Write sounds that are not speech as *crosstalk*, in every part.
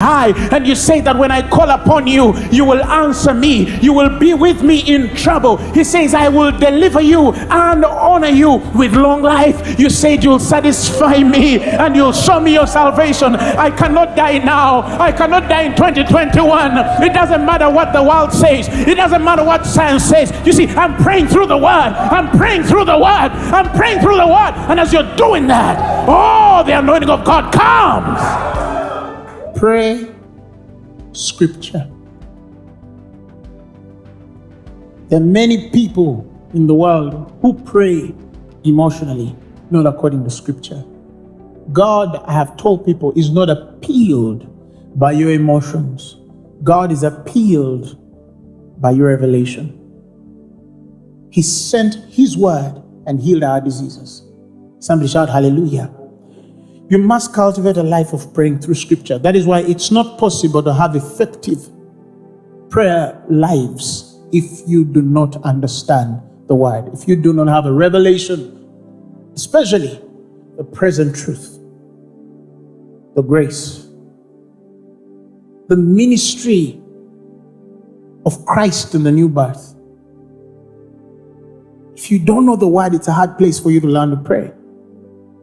high and you say that when I call upon you, you will answer me. You will be with me in trouble. He says, I will deliver you and honor you with long life. You said you'll satisfy me and you'll show me your salvation. I cannot die now. I cannot die in 2021. It doesn't matter what the world says. It doesn't matter what science says. You see, I'm praying through the word. I'm praying through the word. I'm praying through the word. And as you're doing that, oh, the anointing of God comes pray scripture. There are many people in the world who pray emotionally, not according to scripture. God, I have told people, is not appealed by your emotions. God is appealed by your revelation. He sent his word and healed our diseases. Somebody shout hallelujah. You must cultivate a life of praying through scripture. That is why it's not possible to have effective prayer lives if you do not understand the word, if you do not have a revelation, especially the present truth, the grace, the ministry of Christ in the new birth. If you don't know the word, it's a hard place for you to learn to pray.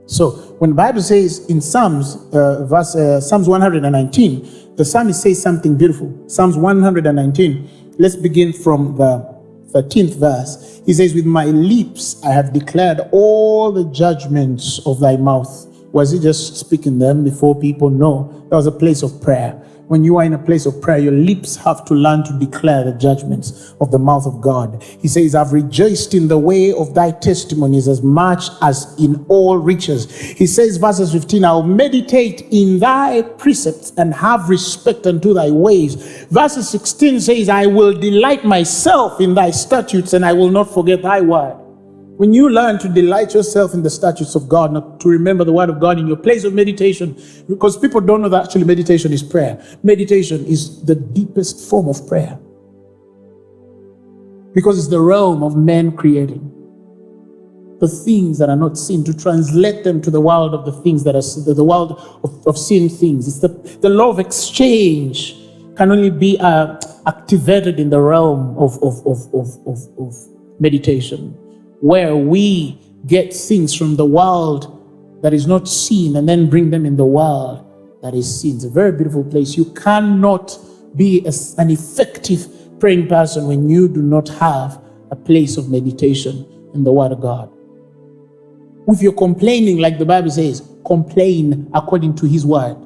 So when the Bible says in Psalms, uh, verse uh, Psalms 119, the psalmist says something beautiful. Psalms 119. Let's begin from the 13th verse. He says, "With my lips I have declared all the judgments of thy mouth." Was he just speaking them before people? No, that was a place of prayer when you are in a place of prayer, your lips have to learn to declare the judgments of the mouth of God. He says, I've rejoiced in the way of thy testimonies as much as in all riches. He says, verses 15, I'll meditate in thy precepts and have respect unto thy ways. Verses 16 says, I will delight myself in thy statutes and I will not forget thy word. When you learn to delight yourself in the statutes of God, not to remember the word of God in your place of meditation, because people don't know that actually meditation is prayer. Meditation is the deepest form of prayer. Because it's the realm of men creating the things that are not seen, to translate them to the world of the things that are the world of, of seen things. It's the, the law of exchange can only be uh, activated in the realm of, of, of, of, of, of meditation where we get things from the world that is not seen and then bring them in the world that is seen. It's a very beautiful place. You cannot be a, an effective praying person when you do not have a place of meditation in the Word of God. If you're complaining, like the Bible says, complain according to His Word.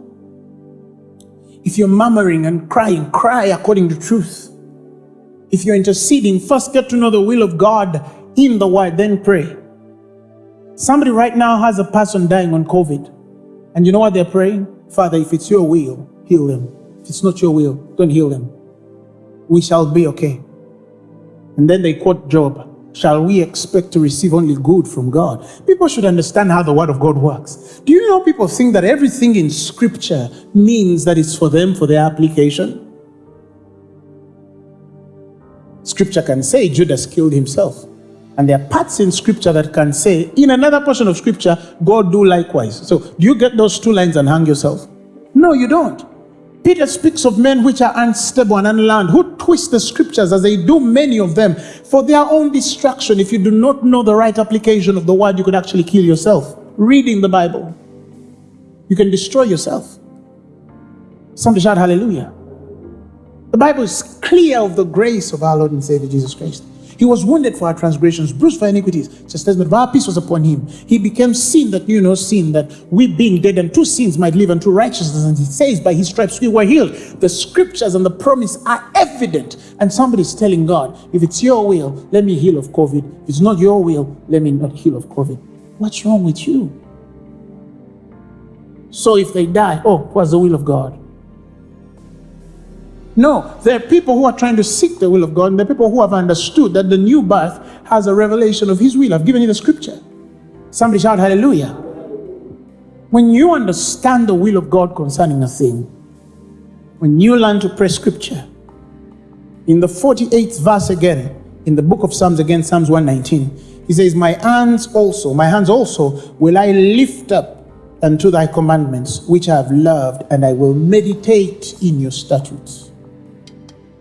If you're murmuring and crying, cry according to truth. If you're interceding, first get to know the will of God in the word, then pray. Somebody right now has a person dying on COVID. And you know what they're praying? Father, if it's your will, heal them. If it's not your will, don't heal them. We shall be okay. And then they quote Job. Shall we expect to receive only good from God? People should understand how the word of God works. Do you know people think that everything in scripture means that it's for them, for their application? Scripture can say Judas killed himself. And there are parts in scripture that can say, in another portion of scripture, God do likewise. So do you get those two lines and hang yourself? No, you don't. Peter speaks of men which are unstable and unlearned, who twist the scriptures as they do many of them for their own destruction. If you do not know the right application of the word, you could actually kill yourself. Reading the Bible, you can destroy yourself. Somebody shout hallelujah. The Bible is clear of the grace of our Lord and Savior Jesus Christ. He was wounded for our transgressions, bruised for iniquities. Chastisement of our peace was upon him. He became sin that knew no sin, that we being dead and to sins might live unto righteousness. And he says, by his stripes we were healed. The scriptures and the promise are evident. And somebody's telling God, if it's your will, let me heal of COVID. If it's not your will, let me not heal of COVID. What's wrong with you? So if they die, oh, what's the will of God? No, there are people who are trying to seek the will of God, and there are people who have understood that the new birth has a revelation of His will. I've given you the scripture. Somebody shout hallelujah. When you understand the will of God concerning a thing, when you learn to pray scripture, in the 48th verse again, in the book of Psalms again, Psalms 119, he says, My hands also, my hands also will I lift up unto thy commandments, which I have loved, and I will meditate in your statutes.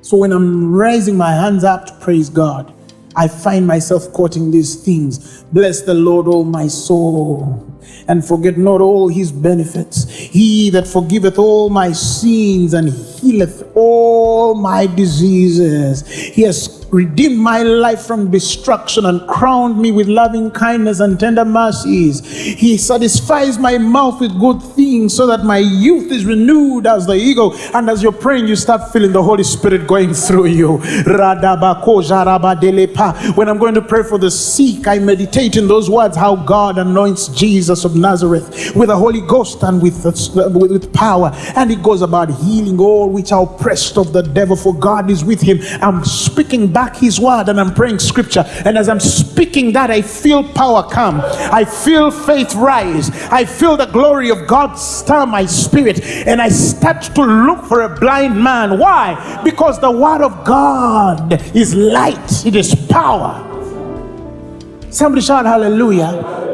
So when I'm raising my hands up to praise God, I find myself quoting these things. Bless the Lord, all my soul, and forget not all his benefits. He that forgiveth all my sins and healeth all my diseases. He has redeemed my life from destruction and crowned me with loving kindness and tender mercies. He satisfies my mouth with good things so that my youth is renewed as the eagle. And as you're praying, you start feeling the Holy Spirit going through you. When I'm going to pray for the sick, I meditate in those words how God anoints Jesus of Nazareth with the Holy Ghost and with, with power. And he goes about healing all which are oppressed of the devil, for God is with him. I'm speaking back his word and I'm praying scripture. And as I'm speaking that, I feel power come. I feel faith rise. I feel the glory of God stir my spirit. And I start to look for a blind man. Why? Because the word of God is light, it is power. Somebody shout hallelujah.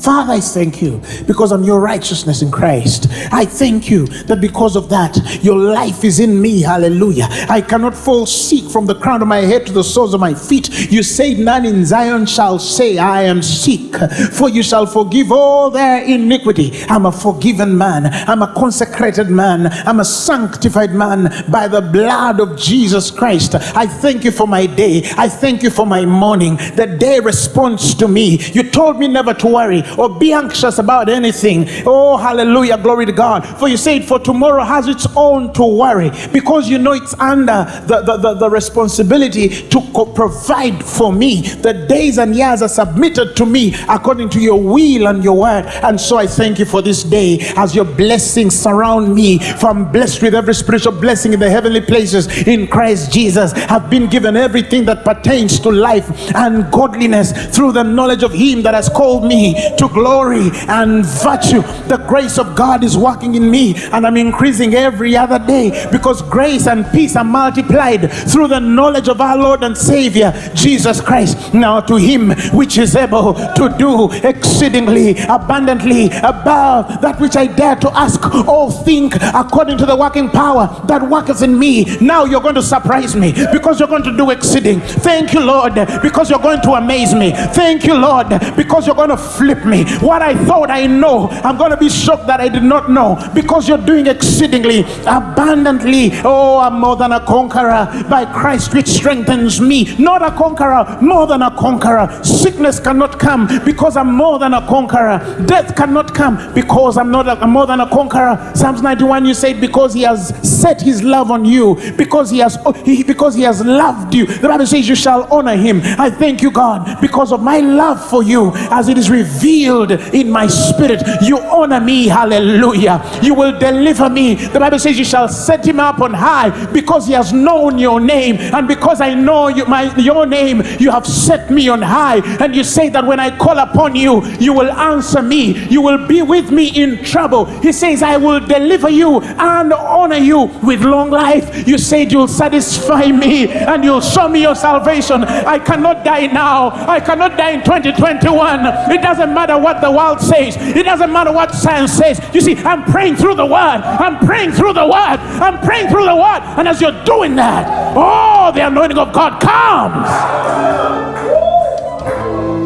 Father, I thank you because of your righteousness in Christ. I thank you that because of that, your life is in me. Hallelujah. I cannot fall sick from the crown of my head to the soles of my feet. You say, None in Zion shall say, I am sick, for you shall forgive all their iniquity. I'm a forgiven man. I'm a consecrated man. I'm a sanctified man by the blood of Jesus Christ. I thank you for my day. I thank you for my morning. The day responds to me. You told me never to worry or be anxious about anything. Oh, hallelujah, glory to God. For you said, For tomorrow has its own to worry, because you know it's under the, the, the, the responsibility to provide for me. The days and years are submitted to me according to your will and your word. And so I thank you for this day as your blessings surround me. For I'm blessed with every spiritual blessing in the heavenly places in Christ Jesus. Have been given everything that pertains to life and godliness through the knowledge of Him that has called me to glory and virtue. The grace of God is working in me and I'm increasing every other day because grace and peace are multiplied through the knowledge of our Lord and Savior Jesus Christ. Now to him which is able to do exceedingly abundantly above that which I dare to ask or think according to the working power that worketh in me. Now you're going to surprise me because you're going to do exceeding. Thank you, Lord, because you're going to amaze me. Thank you, Lord, because you're going to flip me. What I thought I know, I'm going to be shocked that I did not know because you're doing exceedingly abundantly. Oh, I'm more than a conqueror by Christ, which strengthens me. Not a conqueror, more than a conqueror. Sickness cannot come because I'm more than a conqueror. Death cannot come because I'm not a, I'm more than a conqueror. Psalms 91, you said, because he has set his love on you, because he has he, because he has loved you. The Bible says you shall honor him. I thank you, God, because of my love for you as it is revealed in my spirit. You honor me. Hallelujah. You will deliver me. The Bible says you shall set him up on high because he has known your name. And because I know you, my, your name, you have set me on high. And you say that when I call upon you, you will answer me. You will be with me in trouble. He says, I will deliver you and honor you with long life. You said you'll satisfy me and you'll show me your salvation. I cannot die now. I cannot die in 2021. It doesn't matter what the world says, it doesn't matter what science says. You see, I'm praying through the word, I'm praying through the word, I'm praying through the word. And as you're doing that, oh, the anointing of God comes.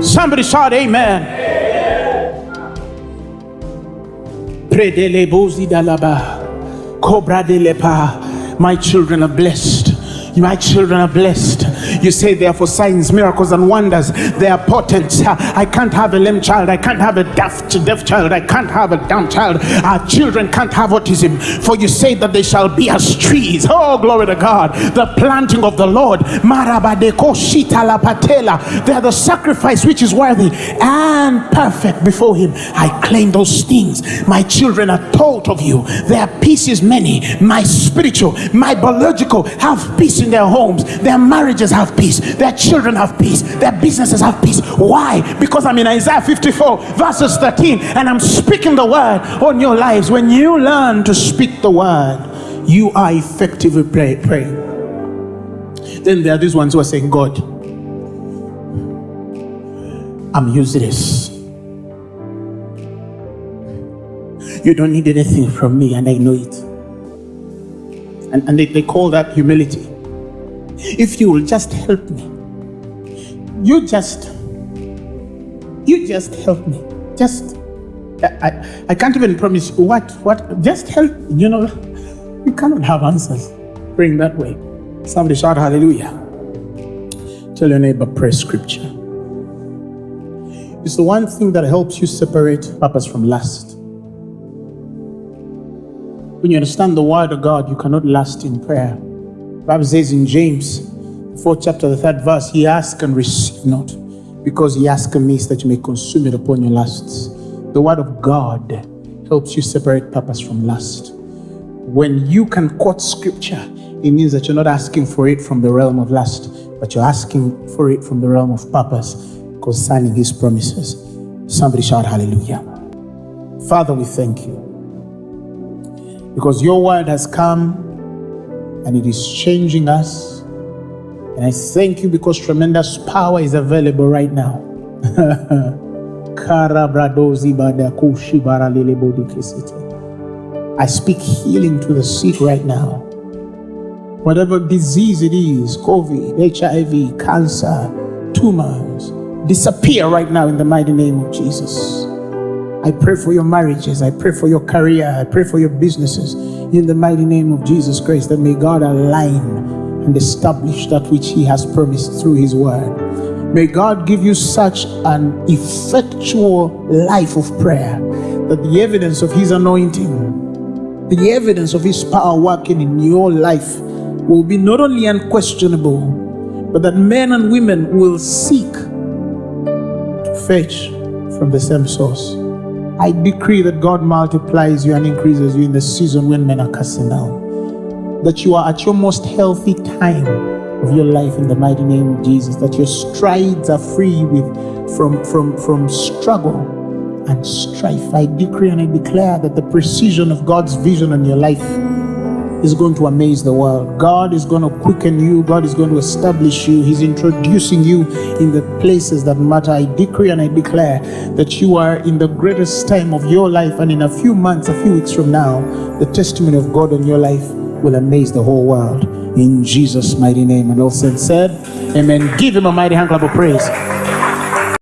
Somebody shout, Amen. My children are blessed. My children are blessed. You say they are for signs, miracles, and wonders. They are potent. I can't have a lame child. I can't have a deaf, deaf child. I can't have a dumb child. Our children can't have autism. For you say that they shall be as trees. Oh, glory to God. The planting of the Lord. patela. They are the sacrifice which is worthy and perfect before Him. I claim those things. My children are taught of you. Their peace is many. My spiritual, my biological have peace in their homes. Their marriages have peace. Their children have peace. Their businesses have peace. Why? Because I'm in Isaiah 54, verses 13, and I'm speaking the word on your lives. When you learn to speak the word, you are effectively pray, praying. Then there are these ones who are saying, God, I'm useless. You don't need anything from me, and I know it. And, and they, they call that humility. If you will just help me, you just, you just help me. Just, I, I, can't even promise what, what, just help. You know, *laughs* you cannot have answers praying that way. Somebody shout hallelujah. Tell your neighbor, pray scripture. It's the one thing that helps you separate purpose from lust. When you understand the word of God, you cannot last in prayer. Bible says in James, fourth chapter, the third verse, he ask and receive not, because he ask amiss that you may consume it upon your lusts. The word of God helps you separate purpose from lust. When you can quote scripture, it means that you're not asking for it from the realm of lust, but you're asking for it from the realm of purpose concerning his promises. Somebody shout hallelujah. Father, we thank you because your word has come and it is changing us. And I thank you because tremendous power is available right now. *laughs* I speak healing to the sick right now. Whatever disease it is COVID, HIV, cancer, tumors disappear right now in the mighty name of Jesus. I pray for your marriages. I pray for your career. I pray for your businesses in the mighty name of Jesus Christ. That may God align and establish that which He has promised through His word. May God give you such an effectual life of prayer that the evidence of His anointing, the evidence of His power working in your life will be not only unquestionable, but that men and women will seek to fetch from the same source. I decree that God multiplies you and increases you in the season when men are casting down. That you are at your most healthy time of your life in the mighty name of Jesus. That your strides are free with from from from struggle and strife. I decree and I declare that the precision of God's vision on your life is going to amaze the world. God is going to quicken you. God is going to establish you. He's introducing you in the places that matter. I decree and I declare that you are in the greatest time of your life. And in a few months, a few weeks from now, the testimony of God on your life will amaze the whole world. In Jesus' mighty name. And all said, Amen. Give him a mighty hand clap of praise.